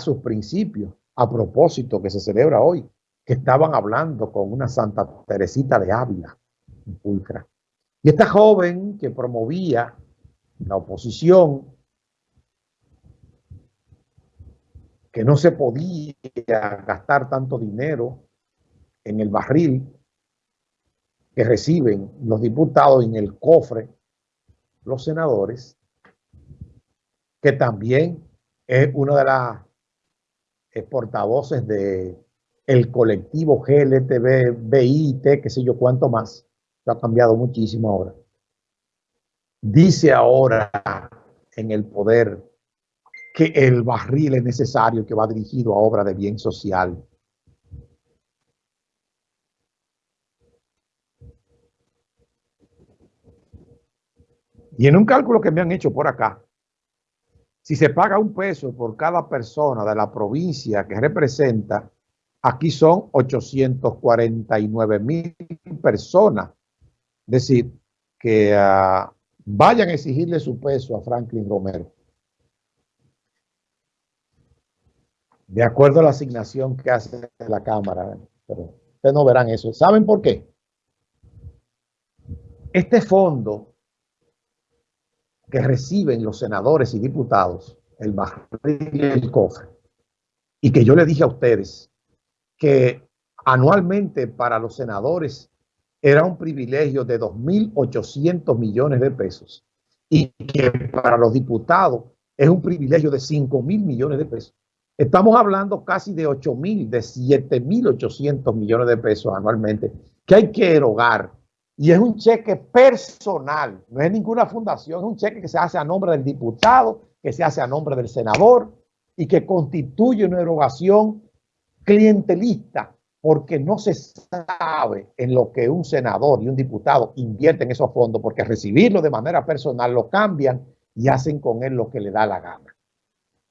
sus principios a propósito que se celebra hoy, que estaban hablando con una Santa Teresita de Ávila, pulcra. Y esta joven que promovía la oposición, que no se podía gastar tanto dinero en el barril que reciben los diputados en el cofre, los senadores, que también es una de las portavoces de el colectivo GLTB, BIT, qué sé yo cuánto más, ha cambiado muchísimo ahora. Dice ahora en el poder que el barril es necesario, que va dirigido a obra de bien social. Y en un cálculo que me han hecho por acá, si se paga un peso por cada persona de la provincia que representa, aquí son 849 mil personas. Es decir, que uh, vayan a exigirle su peso a Franklin Romero. De acuerdo a la asignación que hace la Cámara. Pero ustedes no verán eso. ¿Saben por qué? Este fondo que reciben los senadores y diputados, el barril y el cofre, y que yo le dije a ustedes que anualmente para los senadores era un privilegio de 2.800 millones de pesos y que para los diputados es un privilegio de 5.000 millones de pesos. Estamos hablando casi de 8.000, de 7.800 millones de pesos anualmente que hay que erogar y es un cheque personal, no es ninguna fundación, es un cheque que se hace a nombre del diputado, que se hace a nombre del senador y que constituye una erogación clientelista porque no se sabe en lo que un senador y un diputado invierten esos fondos porque recibirlo de manera personal lo cambian y hacen con él lo que le da la gana.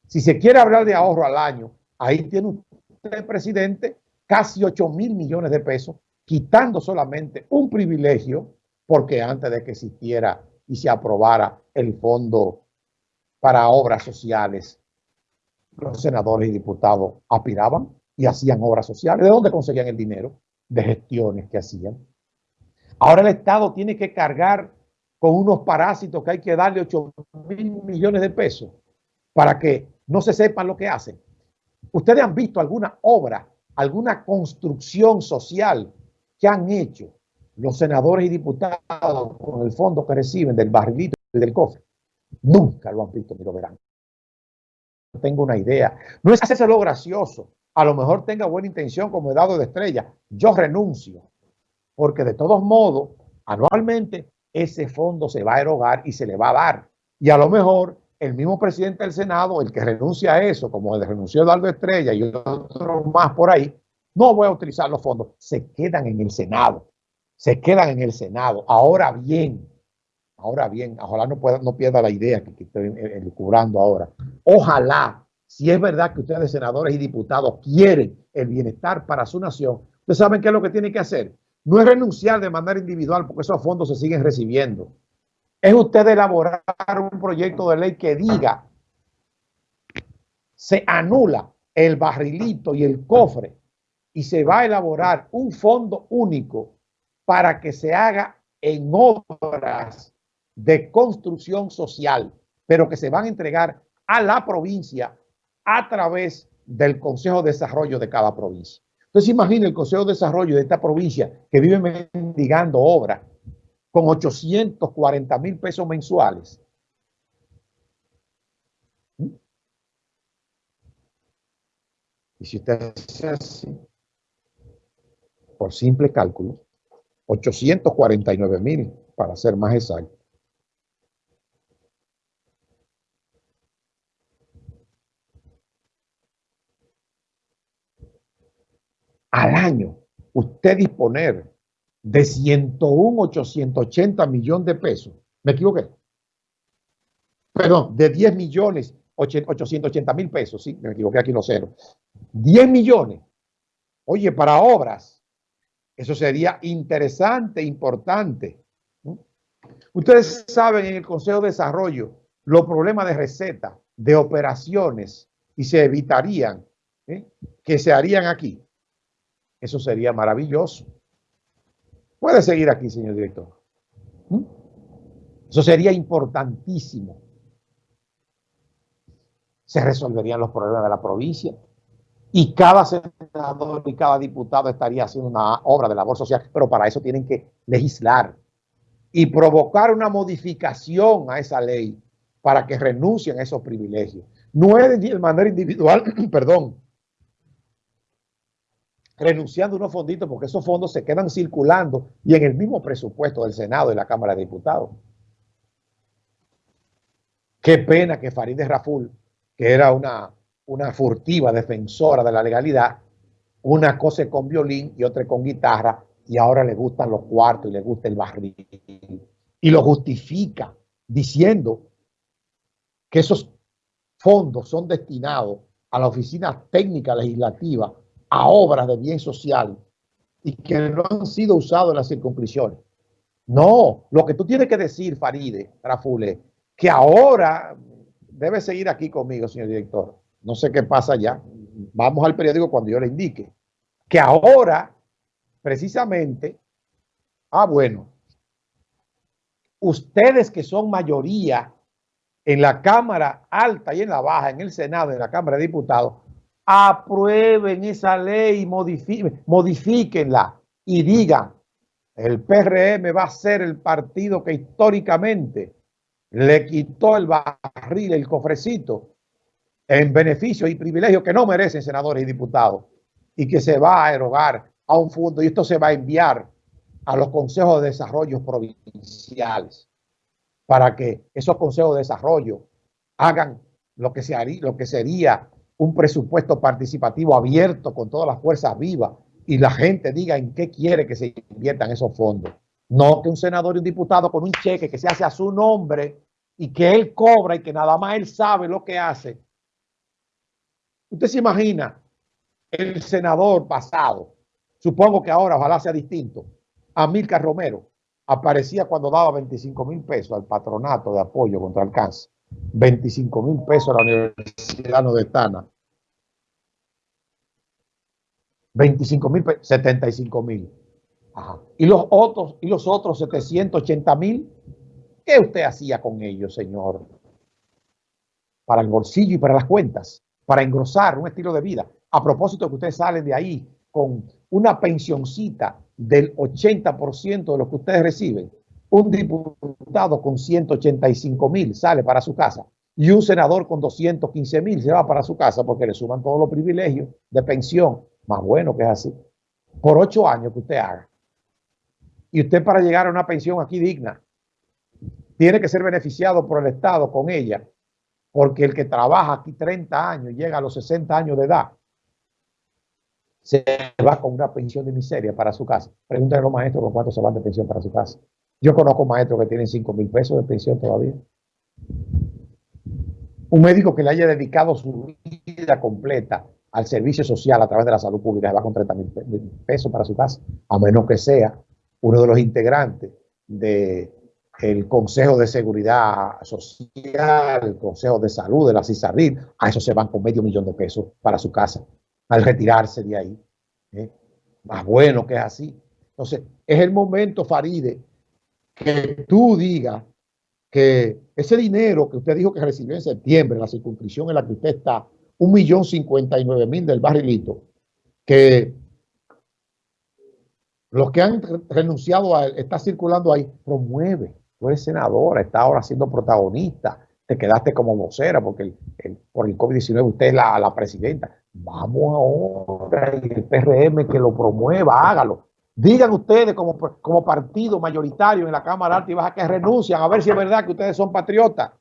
Si se quiere hablar de ahorro al año, ahí tiene usted, presidente, casi 8 mil millones de pesos quitando solamente un privilegio, porque antes de que existiera y se aprobara el fondo para obras sociales, los senadores y diputados aspiraban y hacían obras sociales. ¿De dónde conseguían el dinero? De gestiones que hacían. Ahora el Estado tiene que cargar con unos parásitos que hay que darle 8 mil millones de pesos para que no se sepan lo que hacen. ¿Ustedes han visto alguna obra, alguna construcción social que han hecho los senadores y diputados con el fondo que reciben del barrilito y del cofre. Nunca lo han visto ni lo verán. Tengo una idea. No es hacerse lo gracioso. A lo mejor tenga buena intención como he dado de estrella. Yo renuncio. Porque de todos modos, anualmente, ese fondo se va a erogar y se le va a dar. Y a lo mejor el mismo presidente del Senado, el que renuncia a eso, como el renunció Eduardo Estrella y otros más por ahí, no voy a utilizar los fondos, se quedan en el Senado, se quedan en el Senado. Ahora bien, ahora bien, ojalá no, pueda, no pierda la idea que, estoy cubrando ahora. Ojalá, si es verdad que ustedes, senadores y diputados, quieren el bienestar para su nación, ustedes saben qué es lo que tienen que hacer. No es renunciar de manera individual porque esos fondos se siguen recibiendo. Es usted elaborar un proyecto de ley que diga se anula el barrilito y el cofre y se va a elaborar un fondo único para que se haga en obras de construcción social, pero que se van a entregar a la provincia a través del Consejo de Desarrollo de cada provincia. Entonces imagina el Consejo de Desarrollo de esta provincia que vive mendigando obras con 840 mil pesos mensuales. Y si usted hace así, por simple cálculo, 849 mil para ser más exacto. Al año, usted disponer de 101, 880 millones de pesos. ¿Me equivoqué? Perdón, de 10 millones, 880 mil pesos. Sí, me equivoqué aquí los ceros. 10 millones. Oye, para obras eso sería interesante, importante. Ustedes saben en el Consejo de Desarrollo los problemas de receta, de operaciones y se evitarían, ¿eh? que se harían aquí. Eso sería maravilloso. Puede seguir aquí, señor director. ¿Mm? Eso sería importantísimo. Se resolverían los problemas de la provincia y cada senador y cada diputado estaría haciendo una obra de labor social, pero para eso tienen que legislar y provocar una modificación a esa ley para que renuncien a esos privilegios. No es de manera individual, perdón, renunciando a unos fonditos porque esos fondos se quedan circulando y en el mismo presupuesto del Senado y la Cámara de Diputados. Qué pena que Farideh Raful, que era una, una furtiva defensora de la legalidad, una cosa con violín y otra con guitarra, y ahora le gustan los cuartos y le gusta el barril. Y lo justifica diciendo que esos fondos son destinados a la Oficina Técnica Legislativa a obras de bien social y que no han sido usados en las circunscripciones. No, lo que tú tienes que decir, Faride, Rafule, que ahora debe seguir aquí conmigo, señor director. No sé qué pasa ya. Vamos al periódico cuando yo le indique. Que ahora, precisamente, ah, bueno, ustedes que son mayoría en la Cámara Alta y en la Baja, en el Senado, en la Cámara de Diputados, aprueben esa ley, modifíquenla y digan, el PRM va a ser el partido que históricamente le quitó el barril, el cofrecito, en beneficio y privilegio que no merecen senadores y diputados y que se va a erogar a un fondo y esto se va a enviar a los consejos de desarrollo provinciales para que esos consejos de desarrollo hagan lo que, se haría, lo que sería un presupuesto participativo abierto con todas las fuerzas vivas y la gente diga en qué quiere que se inviertan esos fondos. No que un senador y un diputado con un cheque que se hace a su nombre y que él cobra y que nada más él sabe lo que hace. Usted se imagina el senador pasado, supongo que ahora ojalá sea distinto, Amílcar Romero, aparecía cuando daba 25 mil pesos al patronato de apoyo contra el cáncer. 25 mil pesos a la Universidad de Tana. 25 mil, 75 mil. Y los otros, y los otros 780 mil, ¿qué usted hacía con ellos, señor? Para el bolsillo y para las cuentas, para engrosar un estilo de vida. A propósito que ustedes salen de ahí con una pensioncita del 80% de lo que ustedes reciben, un diputado con 185 mil sale para su casa y un senador con 215 mil se va para su casa porque le suman todos los privilegios de pensión. Más bueno que es así. Por ocho años que usted haga. Y usted para llegar a una pensión aquí digna, tiene que ser beneficiado por el Estado con ella. Porque el que trabaja aquí 30 años llega a los 60 años de edad, se va con una pensión de miseria para su casa. Pregúntale a los maestros con cuánto se van de pensión para su casa. Yo conozco maestros que tienen 5 mil pesos de pensión todavía. Un médico que le haya dedicado su vida completa al servicio social a través de la salud pública va con 30 mil pesos para su casa, a menos que sea uno de los integrantes del Consejo de Seguridad Social, el Consejo de Salud de la CISARIL, a eso se van con medio millón de pesos para su casa al retirarse de ahí. ¿eh? Más bueno que es así. Entonces, es el momento, Faride, que tú digas que ese dinero que usted dijo que recibió en septiembre, la circunscripción en la que usted está, un millón cincuenta y nueve mil del barrilito, que los que han renunciado a él, está circulando ahí, promueve. Tú eres senadora, está ahora siendo protagonista, te quedaste como vocera porque por el COVID-19 usted es la, presidenta. Vamos ahora, el PRM que lo promueva, hágalo. Digan ustedes como, como partido mayoritario en la Cámara Alta y Baja que renuncian, a ver si es verdad que ustedes son patriotas.